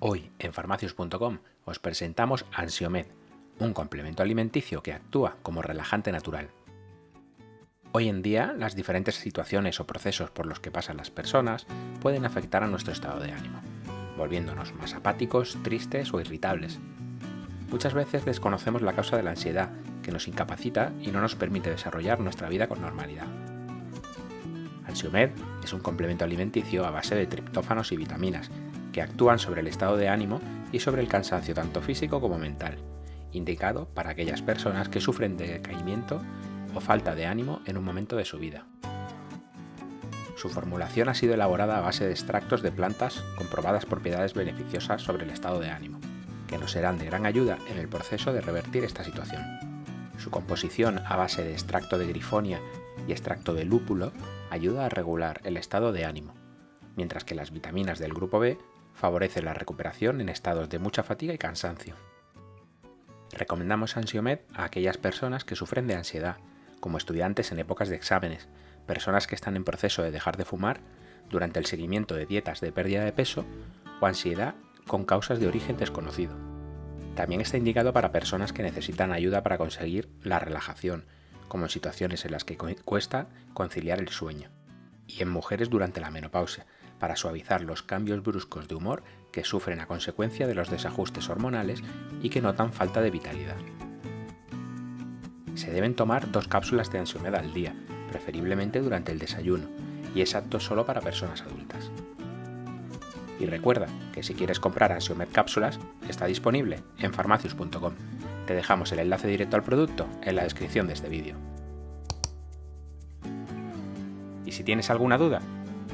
En farmacius.com os presentamos Ansiomed, un complemento alimenticio que actúa como relajante natural. Hoy en día, las diferentes situaciones o procesos por los que pasan las personas pueden afectar a nuestro estado de ánimo, volviéndonos más apáticos, tristes o irritables. Muchas veces desconocemos la causa de la ansiedad, que nos incapacita y no nos permite desarrollar nuestra vida con normalidad. Ansiomed es un complemento alimenticio a base de triptófanos y vitaminas que actúan sobre el estado de ánimo y sobre el cansancio tanto físico como mental, indicado para aquellas personas que sufren de decaimiento o falta de ánimo en un momento de su vida. Su formulación ha sido elaborada a base de extractos de plantas con probadas propiedades beneficiosas sobre el estado de ánimo, que nos serán de gran ayuda en el proceso de revertir esta situación. Su composición a base de extracto de grifonia y extracto de lúpulo ayuda a regular el estado de ánimo, mientras que las vitaminas del grupo B favorecen la recuperación en estados de mucha fatiga y cansancio. Recomendamos Ansiomed a aquellas personas que sufren de ansiedad, como estudiantes en épocas de exámenes, personas que están en proceso de dejar de fumar, durante el seguimiento de dietas de pérdida de peso o ansiedad con causas de origen desconocido. También está indicado para personas que necesitan ayuda para conseguir la relajación, como en situaciones en las que cuesta conciliar el sueño, y en mujeres durante la menopausia, para suavizar los cambios bruscos de humor que sufren a consecuencia de los desajustes hormonales y que notan falta de vitalidad. Se deben tomar dos cápsulas de Ansiomed al día, preferiblemente durante el desayuno, y es apto solo para personas adultas. Y recuerda que si quieres comprar Ansiomed cápsulas, está disponible en farmacius.com. Te dejamos el enlace directo al producto en la descripción de este vídeo. Y si tienes alguna duda,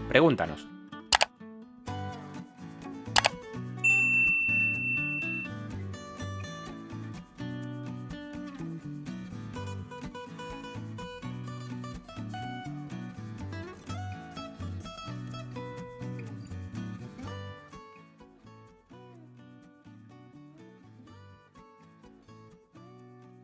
pregúntanos.